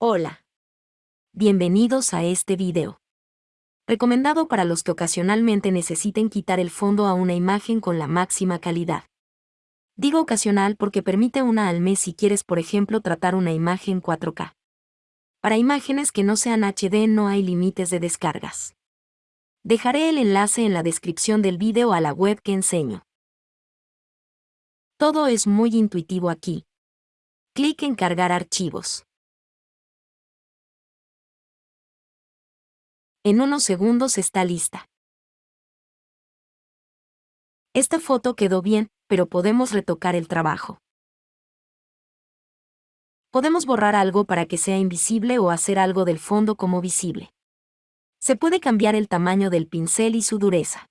Hola. Bienvenidos a este video. Recomendado para los que ocasionalmente necesiten quitar el fondo a una imagen con la máxima calidad. Digo ocasional porque permite una al mes si quieres por ejemplo tratar una imagen 4K. Para imágenes que no sean HD no hay límites de descargas. Dejaré el enlace en la descripción del video a la web que enseño. Todo es muy intuitivo aquí. Clic en cargar archivos. En unos segundos está lista. Esta foto quedó bien, pero podemos retocar el trabajo. Podemos borrar algo para que sea invisible o hacer algo del fondo como visible. Se puede cambiar el tamaño del pincel y su dureza.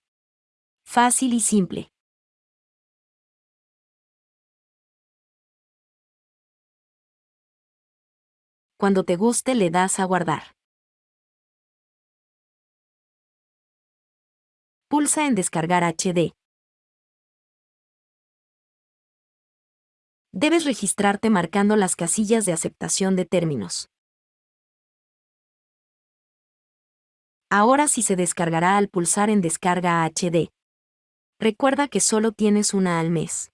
Fácil y simple. Cuando te guste le das a guardar. Pulsa en Descargar HD. Debes registrarte marcando las casillas de aceptación de términos. Ahora sí se descargará al pulsar en Descarga HD. Recuerda que solo tienes una al mes.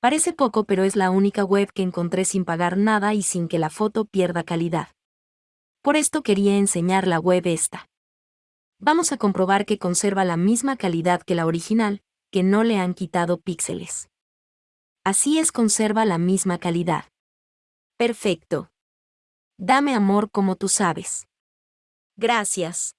Parece poco pero es la única web que encontré sin pagar nada y sin que la foto pierda calidad. Por esto quería enseñar la web esta. Vamos a comprobar que conserva la misma calidad que la original, que no le han quitado píxeles. Así es conserva la misma calidad. Perfecto. Dame amor como tú sabes. Gracias.